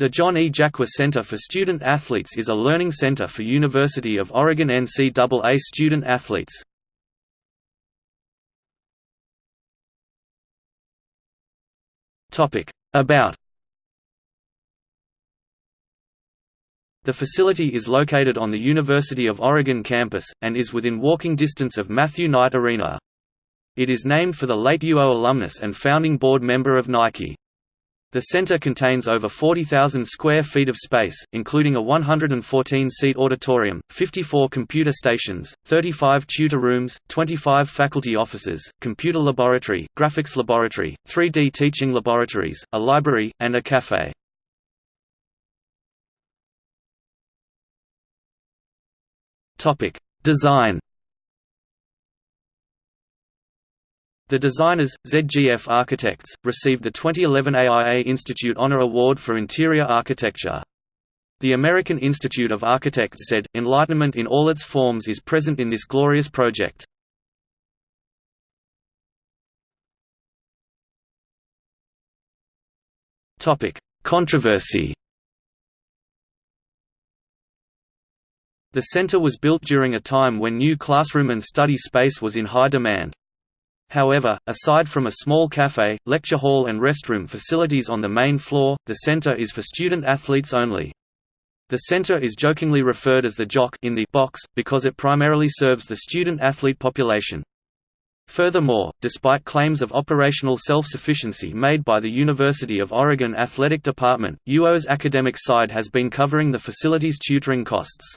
The John E. Jaqua Center for Student Athletes is a learning center for University of Oregon NCAA student athletes. About The facility is located on the University of Oregon campus, and is within walking distance of Matthew Knight Arena. It is named for the late UO alumnus and founding board member of Nike. The center contains over 40,000 square feet of space, including a 114-seat auditorium, 54 computer stations, 35 tutor rooms, 25 faculty offices, computer laboratory, graphics laboratory, 3D teaching laboratories, a library, and a cafe. Design The designers, ZGF Architects, received the 2011 AIA Institute Honor Award for Interior Architecture. The American Institute of Architects said, Enlightenment in all its forms is present in this glorious project. Controversy The center was built during a time when new classroom and study space was in high demand. However, aside from a small cafe, lecture hall and restroom facilities on the main floor, the center is for student athletes only. The center is jokingly referred as the Jock in the box, because it primarily serves the student-athlete population. Furthermore, despite claims of operational self-sufficiency made by the University of Oregon Athletic Department, UO's academic side has been covering the facility's tutoring costs.